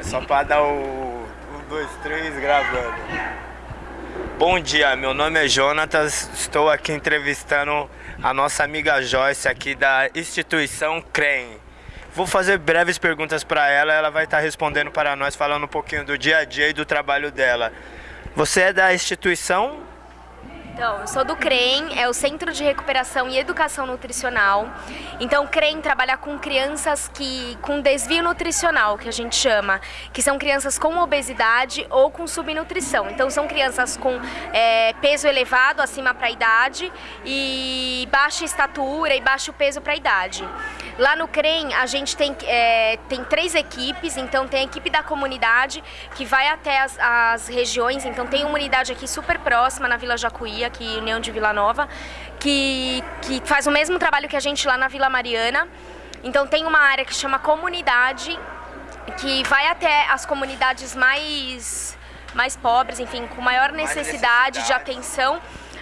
É só pra dar o. Um, dois, três gravando. Bom dia, meu nome é Jonatas, estou aqui entrevistando a nossa amiga Joyce aqui da instituição CREM. Vou fazer breves perguntas para ela, ela vai estar respondendo para nós, falando um pouquinho do dia a dia e do trabalho dela. Você é da instituição então, eu sou do CREM, é o Centro de Recuperação e Educação Nutricional. Então, o CREM trabalha com crianças que com desvio nutricional, que a gente chama, que são crianças com obesidade ou com subnutrição. Então, são crianças com é, peso elevado acima para a idade e baixa estatura e baixo peso para a idade. Lá no CREM, a gente tem, é, tem três equipes, então tem a equipe da comunidade, que vai até as, as regiões, então tem uma unidade aqui super próxima, na Vila Jacuí, aqui União de Vila Nova, que, que faz o mesmo trabalho que a gente lá na Vila Mariana. Então tem uma área que chama comunidade, que vai até as comunidades mais, mais pobres, enfim, com maior necessidade, necessidade. de atenção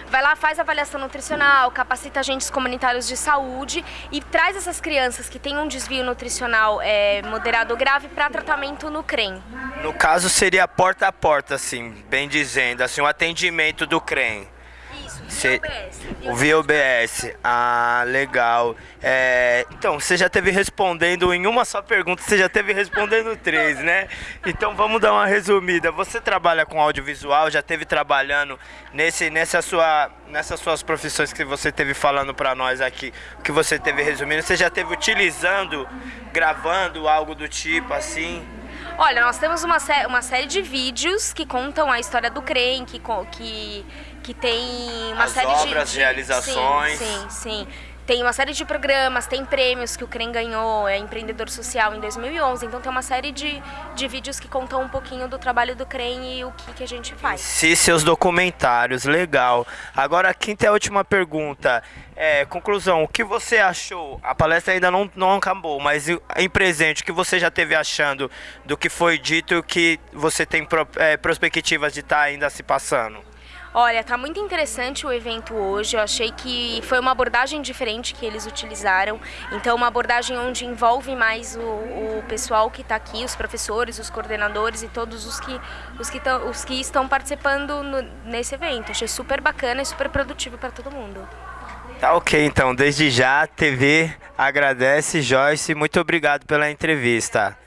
vai lá, faz avaliação nutricional, capacita agentes comunitários de saúde e traz essas crianças que têm um desvio nutricional é, moderado ou grave para tratamento no CREM. No caso seria porta a porta, assim, bem dizendo, assim, o atendimento do CREM. Cê, o VOBS. Ah, legal. É, então, você já teve respondendo em uma só pergunta, você já teve respondendo três, né? Então vamos dar uma resumida. Você trabalha com audiovisual, já teve trabalhando nesse, nessa sua, nessas suas profissões que você teve falando para nós aqui, que você teve resumindo, você já teve utilizando, gravando algo do tipo assim? Olha, nós temos uma, sé uma série de vídeos que contam a história do CREM, que, que, que tem uma As série obras, de, de... realizações. Sim, sim, sim. Tem uma série de programas, tem prêmios que o CREM ganhou, é empreendedor social em 2011, então tem uma série de, de vídeos que contam um pouquinho do trabalho do CREM e o que, que a gente faz. Sim, seus documentários, legal. Agora, a quinta e a última pergunta. É, conclusão, o que você achou? A palestra ainda não, não acabou, mas em presente, o que você já teve achando do que foi dito e o que você tem pro, é, perspectivas de estar tá ainda se passando? Olha, tá muito interessante o evento hoje. Eu achei que foi uma abordagem diferente que eles utilizaram. Então, uma abordagem onde envolve mais o, o pessoal que está aqui, os professores, os coordenadores e todos os que, os que, tão, os que estão participando no, nesse evento. Achei super bacana e super produtivo para todo mundo. Tá ok, então. Desde já, TV agradece, Joyce. Muito obrigado pela entrevista.